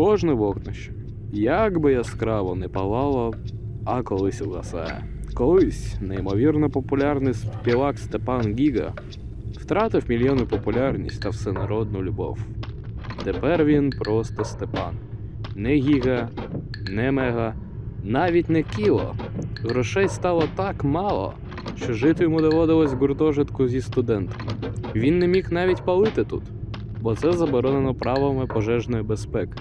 кожне вогнище, як би яскраво не палало, а колись угасає. Колись неймовірно популярний співак Степан Гіга втратив мільйони популярність та всенародну любов. Тепер він просто Степан. Не Гіга, не Мега, навіть не Кіло. Грошей стало так мало, що жити йому доводилось в гуртожитку зі студентами. Він не міг навіть палити тут, бо це заборонено правилами пожежної безпеки.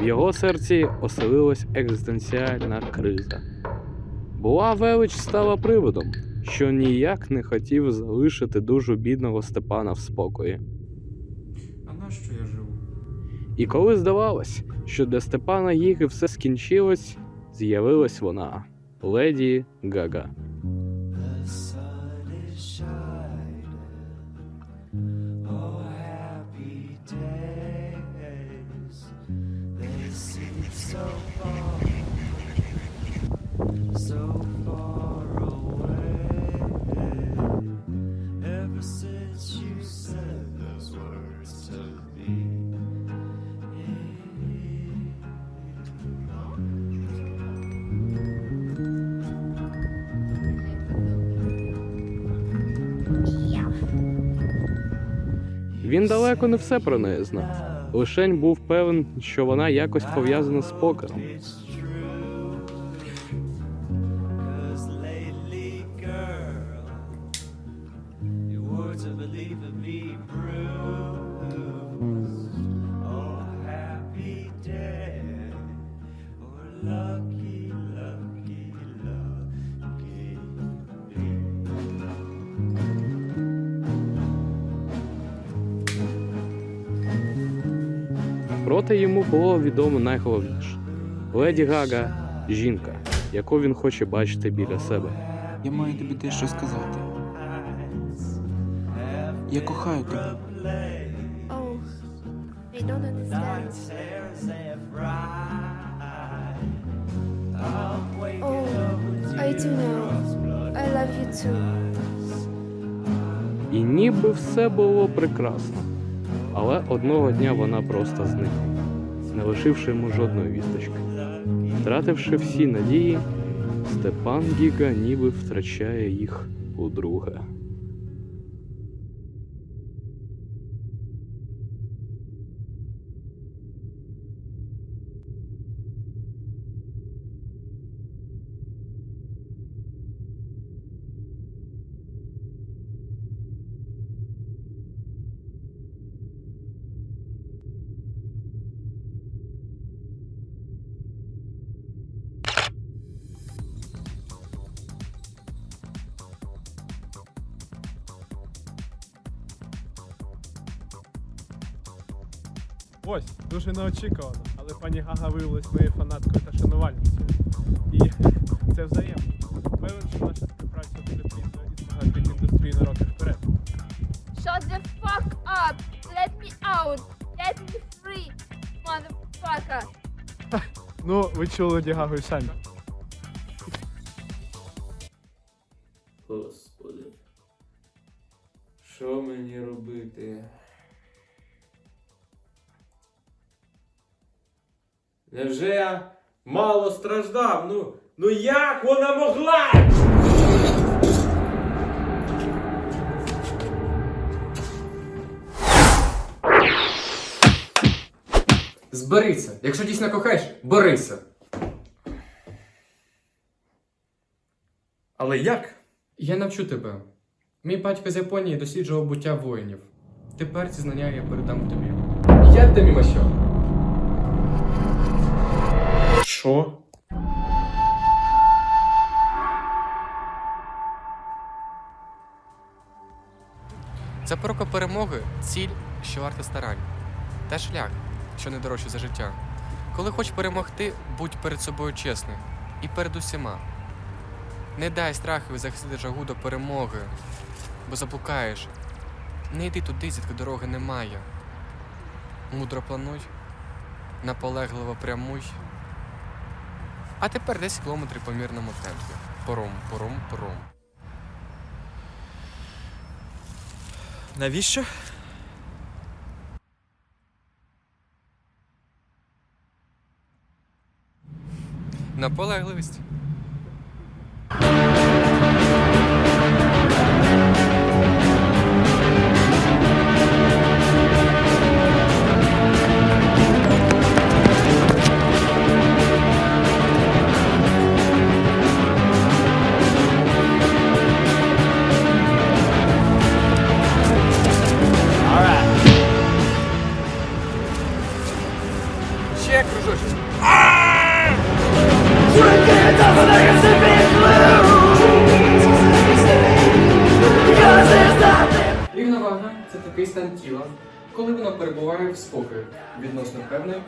В його серці оселилась екзистенціальна криза. Була велич стала приводом, що ніяк не хотів залишити дуже бідного Степана в спокої. А на що я живу? І коли здавалось, що для Степана Гіги все скінчилось, з'явилась вона леді Гага. Він далеко не все про неї знав. Лишень був певен, що вона якось пов'язана з покером. It's Проте йому було відомо найголовніше: леді Гага жінка, яку він хоче бачити біля себе. Я маю тобі дещо сказати. Я кохаю тебе. Oh, I. Oh, I do know. I love you too. І ніби все було прекрасно. Але одного дня вона просто зникла, не лишивши йому жодної вісточки. Втративши всі надії, Степан Гіга ніби втрачає їх удруге. Ось, дуже неочікувано, але пані Гага виявилась моєю фанаткою та шанувальницею. І це взаємно. Певен, що наша співпраця буде плідною і змагати індустрії на роки вперед. Shut the fuck up! Let me out! Let me free, motherfucker! Ну, ви чули Леді Гагу і самі. Мало страждав? Ну, ну як вона могла? Зберися. Якщо дійсно кохаєш, борися. Але як? Я навчу тебе. Мій батько з Японії досліджував буття воїнів. Тепер ці знання я передам тобі. Я тобі що? Запорука перемоги ціль, що варта старань. Та шлях, що не дорожче за життя. Коли хочеш перемогти, будь перед собою чесним і перед усіма. Не дай страхові захистити жагу до перемоги, бо заблукаєш. Не йди туди, звідки дороги немає. Мудро плануй, наполегливо прямуй. А тепер 10 км по мірному темпі. Пором, пором, пором. Навіщо? Наполегливість.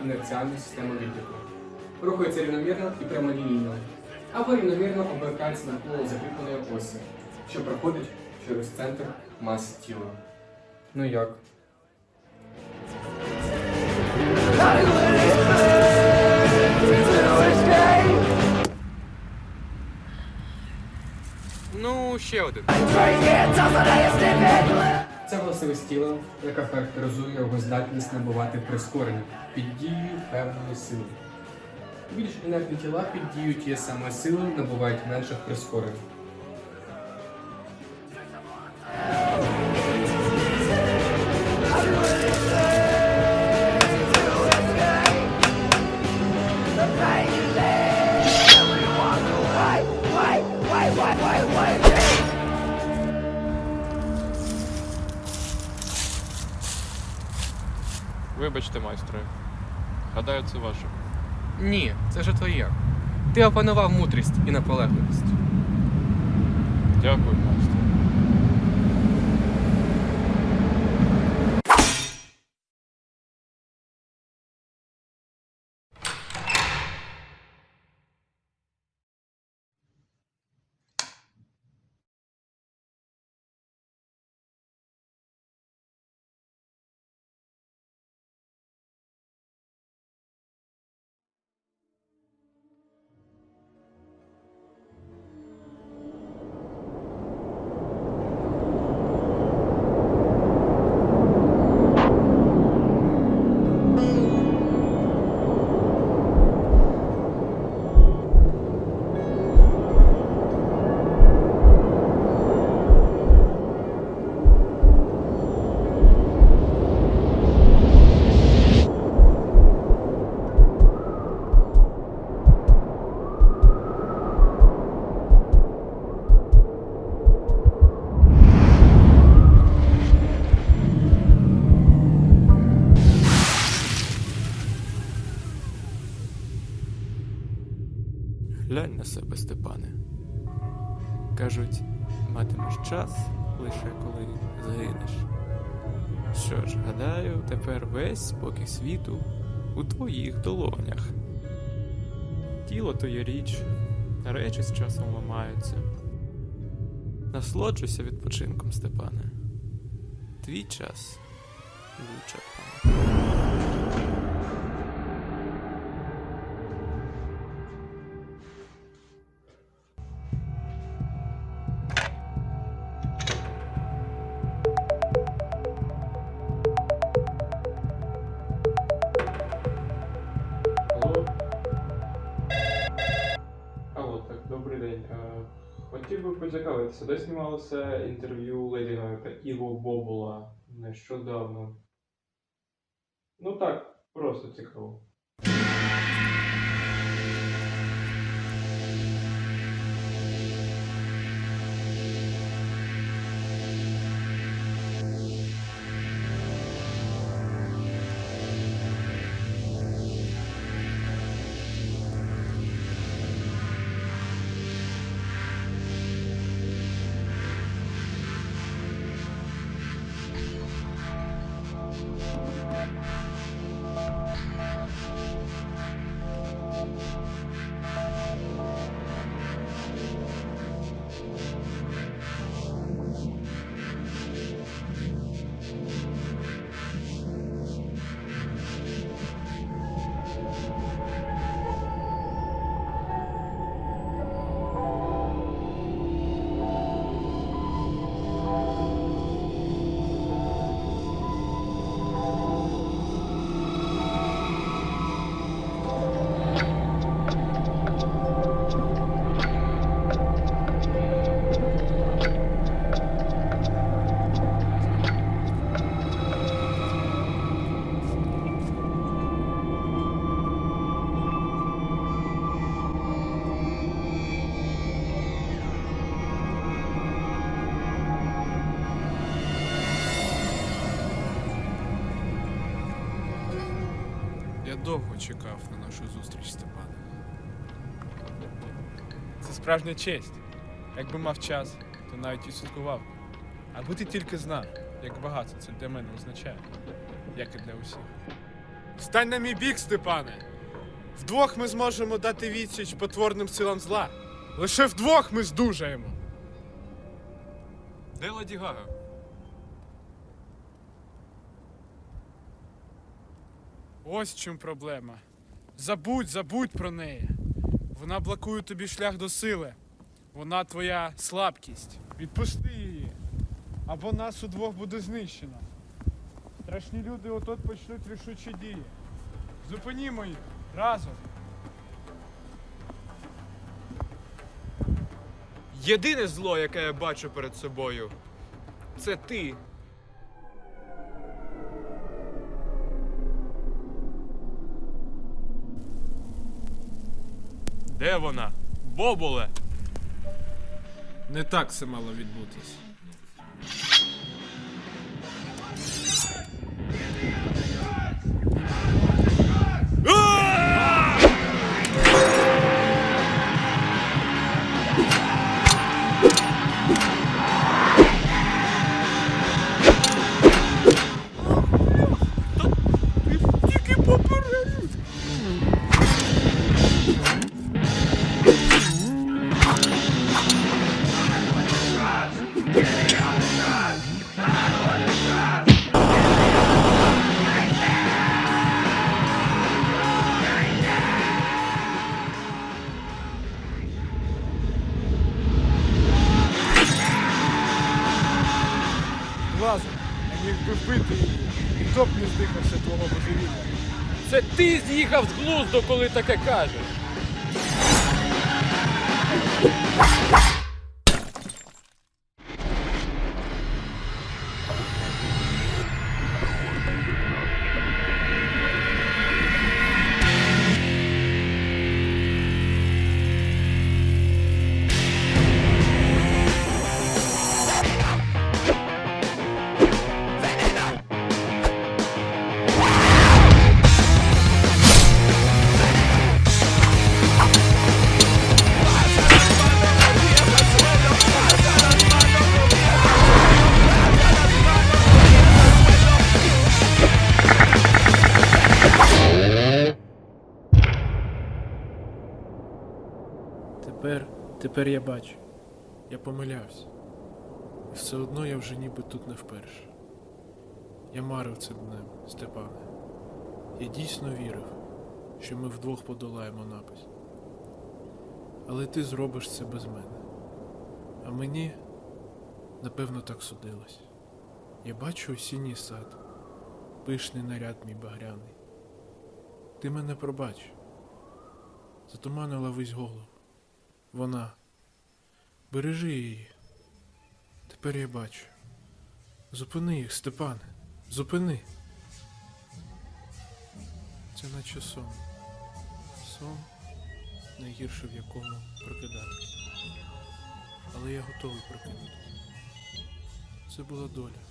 Інерціальної системи відліку. Рухається рівномірно і прямолінійно, або рівномірно обертається навколо закріпленої осі, що проходить через центр маси тіла. Ну як? Ну, ще один. Це властивість тіла, яка характеризує його здатність набувати прискорення під дією певної сили. Більш інертні тіла під дією тієї самої сили набувають менших прискорень. Вибачте, майстре. Гадаю, це ваше. Ні, це вже твоє. Ти опанував мудрість і наполегливість. Дякую, майстре. На себе, Степане. Кажуть, матимеш час лише коли загинеш. Що ж, гадаю, тепер весь спокій світу у твоїх долонях. Тіло то є річ, речі з часом ламаються. Насолоджуйся відпочинком, Степане. Твій час. Алло? Де знімалося інтерв'ю Леді Гага Іво Бобула нещодавно. Ну так, просто цікаво. Довго чекав на нашу зустріч, Степане. Це справжня честь. Якби мав час, то навіть відсвяткував. би. Аби ти тільки знав, як багато це для мене означає, як і для усіх. Стань на мій бік, Степане! Вдвох ми зможемо дати відсіч потворним силам зла. Лише вдвох ми здужаємо. Де Гага? Ось в чим проблема. Забудь, забудь про неї. Вона блокує тобі шлях до сили. Вона твоя слабкість. Відпусти її. Або нас удвох буде знищено. Страшні люди отот почнуть рішучі дії. Зупинімо їх разом. Єдине зло, яке я бачу перед собою, це ти. Де вона? Бобуле! Не так це мало відбутись. Я міг би вбити її. Хто б не здихався твого божевілля? Це ти з'їхав з глузду, коли таке кажеш. Тепер, я бачу. Я помилявся. І все одно я вже ніби тут не вперше. Я марив цим днем, Степане. Я дійсно вірив, що ми вдвох подолаємо напасть. Але ти зробиш це без мене. А мені, напевно, так судилось. Я бачу осінній сад, пишний наряд мій багряний. Ти мене пробач. Затуманила весь голову. Вона. Бережи її. Тепер я бачу. Зупини їх, Степане. Зупини. Це наче сон. Сон, найгірше в якому прокидатися. Але я готовий прокинутися. Це була доля.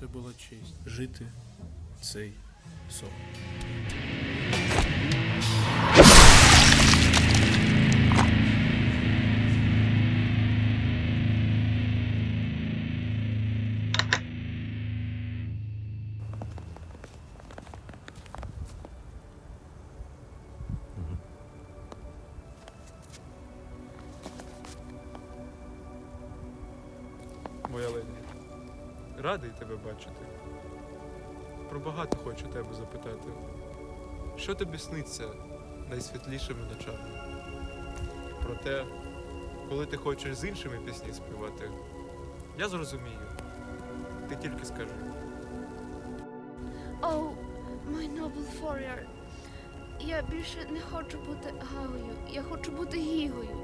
Це була честь жити цей сон. Радий тебе бачити. Про багато хочу тебе запитати. Що тобі сниться найсвітлішими ночами? Про те, коли ти хочеш з іншими пісні співати. Я зрозумію. Ти тільки скажи. Oh, my noble warrior. Я більше не хочу бути Гагою. Я хочу бути Гігою.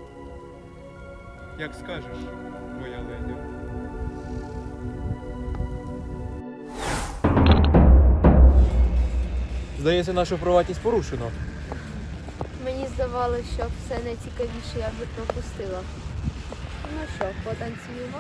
Як скажеш, моя леді. Здається, нашу приватність порушено. Мені здавалося, що все найцікавіше я би пропустила. Ну що, потанцюємо?